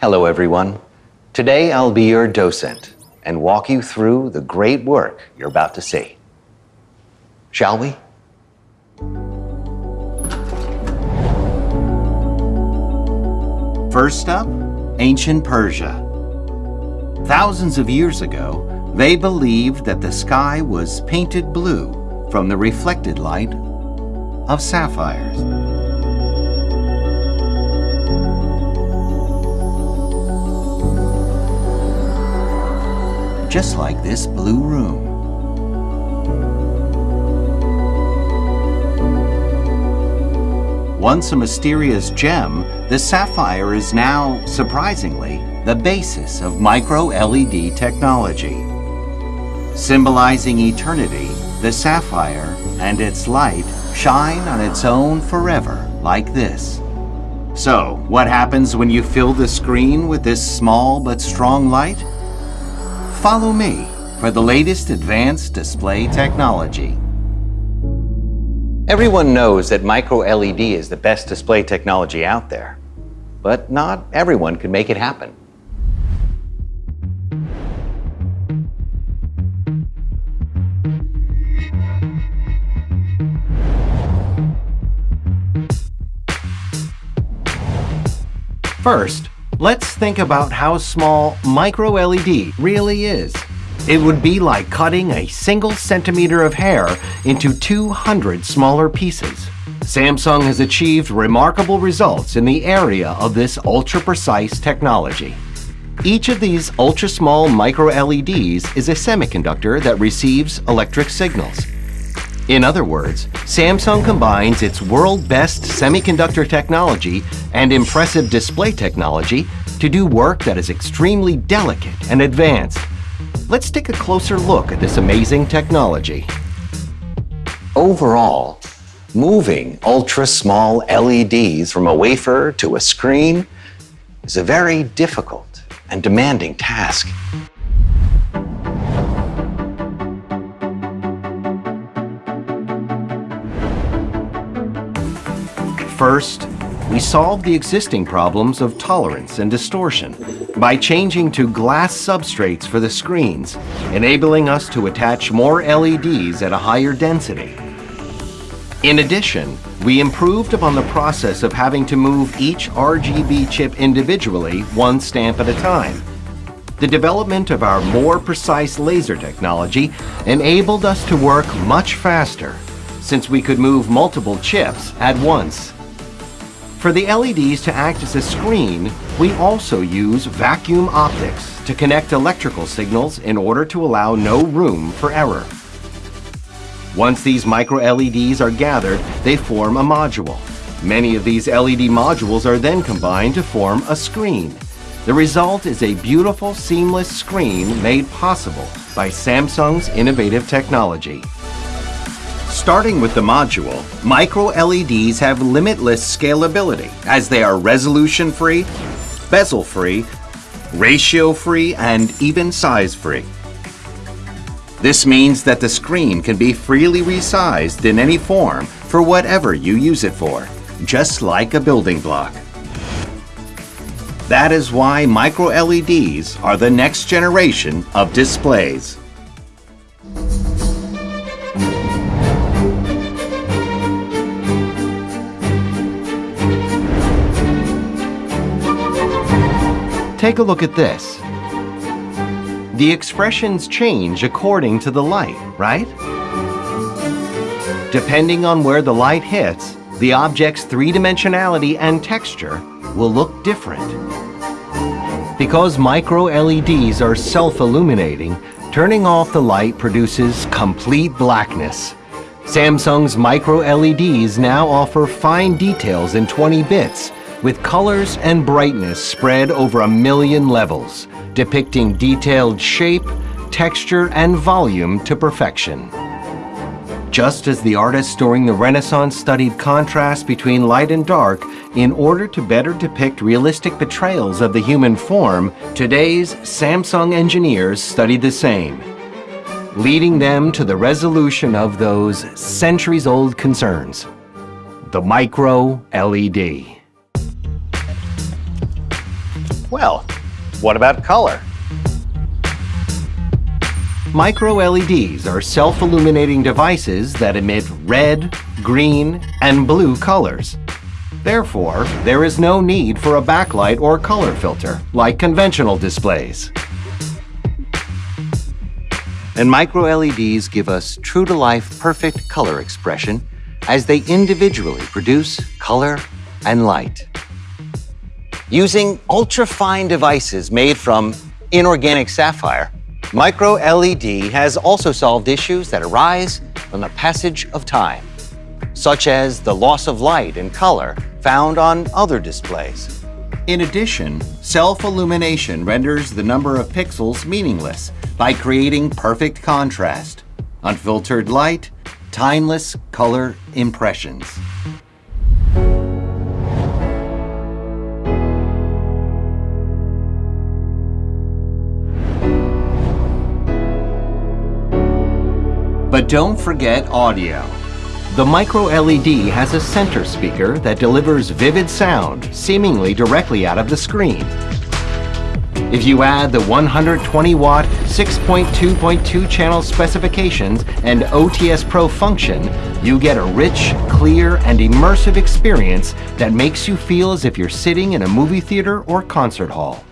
Hello, everyone. Today I'll be your docent and walk you through the great work you're about to see. Shall we? First up, ancient Persia. Thousands of years ago, they believed that the sky was painted blue from the reflected light of sapphires. Just like this blue room. Once a mysterious gem, the sapphire is now, surprisingly, the basis of micro-LED technology. Symbolizing eternity, the sapphire and its light shine on its own forever, like this. So, what happens when you fill the screen with this small but strong light? Follow me for the latest advanced display technology. Everyone knows that micro-LED is the best display technology out there, but not everyone can make it happen. First, let's think about how small micro-LED really is. It would be like cutting a single centimeter of hair into 200 smaller pieces. Samsung has achieved remarkable results in the area of this ultra-precise technology. Each of these ultra-small micro-LEDs is a semiconductor that receives electric signals. In other words, Samsung combines its world-best semiconductor technology and impressive display technology to do work that is extremely delicate and advanced Let's take a closer look at this amazing technology. Overall, moving ultra-small LEDs from a wafer to a screen is a very difficult and demanding task. First, we solved the existing problems of tolerance and distortion by changing to glass substrates for the screens, enabling us to attach more LEDs at a higher density. In addition, we improved upon the process of having to move each RGB chip individually one stamp at a time. The development of our more precise laser technology enabled us to work much faster, since we could move multiple chips at once. For the LEDs to act as a screen, we also use vacuum optics to connect electrical signals in order to allow no room for error. Once these micro-LEDs are gathered, they form a module. Many of these LED modules are then combined to form a screen. The result is a beautiful, seamless screen made possible by Samsung's innovative technology. Starting with the module, micro-LEDs have limitless scalability as they are resolution-free, bezel-free, ratio-free, and even size-free. This means that the screen can be freely resized in any form for whatever you use it for, just like a building block. That is why micro-LEDs are the next generation of displays. Take a look at this. The expressions change according to the light, right? Depending on where the light hits, the object's three-dimensionality and texture will look different. Because micro-LEDs are self-illuminating, turning off the light produces complete blackness. Samsung's micro-LEDs now offer fine details in 20 bits, with colors and brightness spread over a million levels, depicting detailed shape, texture, and volume to perfection. Just as the artists during the Renaissance studied contrast between light and dark in order to better depict realistic portrayals of the human form, today's Samsung engineers studied the same, leading them to the resolution of those centuries-old concerns, the micro-LED. Well, what about color? Micro LEDs are self-illuminating devices that emit red, green, and blue colors. Therefore, there is no need for a backlight or color filter like conventional displays. And micro LEDs give us true-to-life perfect color expression as they individually produce color and light. Using ultra-fine devices made from inorganic sapphire, Micro LED has also solved issues that arise from the passage of time, such as the loss of light and color found on other displays. In addition, self-illumination renders the number of pixels meaningless by creating perfect contrast, unfiltered light, timeless color impressions. But don't forget audio. The micro LED has a center speaker that delivers vivid sound seemingly directly out of the screen. If you add the 120 watt 6.2.2 channel specifications and OTS Pro function, you get a rich, clear, and immersive experience that makes you feel as if you're sitting in a movie theater or concert hall.